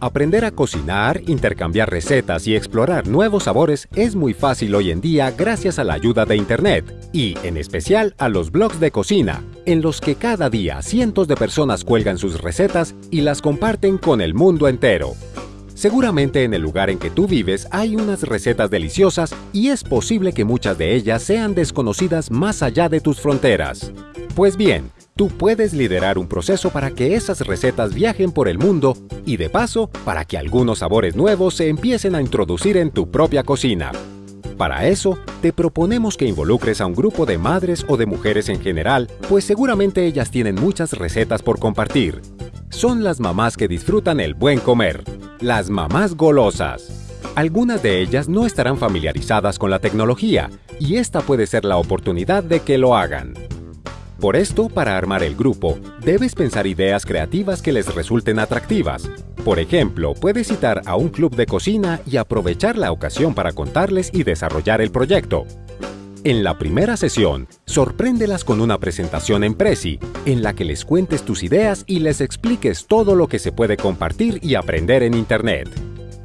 Aprender a cocinar, intercambiar recetas y explorar nuevos sabores es muy fácil hoy en día gracias a la ayuda de Internet y, en especial, a los blogs de cocina, en los que cada día cientos de personas cuelgan sus recetas y las comparten con el mundo entero. Seguramente en el lugar en que tú vives hay unas recetas deliciosas y es posible que muchas de ellas sean desconocidas más allá de tus fronteras. Pues bien, tú puedes liderar un proceso para que esas recetas viajen por el mundo y de paso para que algunos sabores nuevos se empiecen a introducir en tu propia cocina. Para eso, te proponemos que involucres a un grupo de madres o de mujeres en general, pues seguramente ellas tienen muchas recetas por compartir. Son las mamás que disfrutan el buen comer, las mamás golosas. Algunas de ellas no estarán familiarizadas con la tecnología, y esta puede ser la oportunidad de que lo hagan. Por esto, para armar el grupo, debes pensar ideas creativas que les resulten atractivas. Por ejemplo, puedes citar a un club de cocina y aprovechar la ocasión para contarles y desarrollar el proyecto. En la primera sesión, sorpréndelas con una presentación en Prezi, en la que les cuentes tus ideas y les expliques todo lo que se puede compartir y aprender en Internet.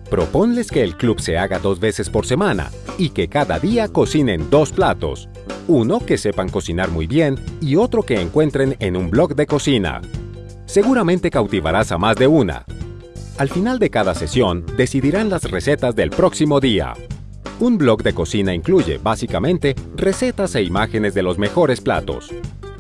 Proponles que el club se haga dos veces por semana y que cada día cocinen dos platos, uno que sepan cocinar muy bien y otro que encuentren en un blog de cocina. Seguramente cautivarás a más de una. Al final de cada sesión, decidirán las recetas del próximo día. Un blog de cocina incluye, básicamente, recetas e imágenes de los mejores platos.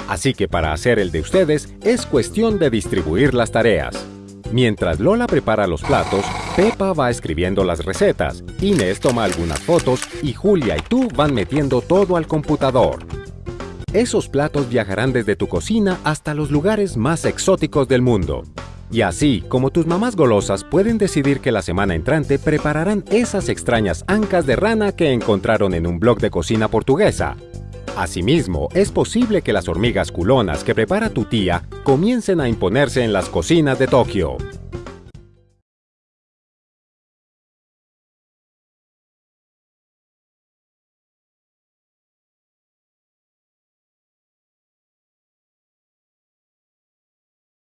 Así que para hacer el de ustedes, es cuestión de distribuir las tareas. Mientras Lola prepara los platos, Pepa va escribiendo las recetas, Inés toma algunas fotos y Julia y tú van metiendo todo al computador. Esos platos viajarán desde tu cocina hasta los lugares más exóticos del mundo. Y así, como tus mamás golosas pueden decidir que la semana entrante prepararán esas extrañas ancas de rana que encontraron en un blog de cocina portuguesa. Asimismo, es posible que las hormigas culonas que prepara tu tía comiencen a imponerse en las cocinas de Tokio.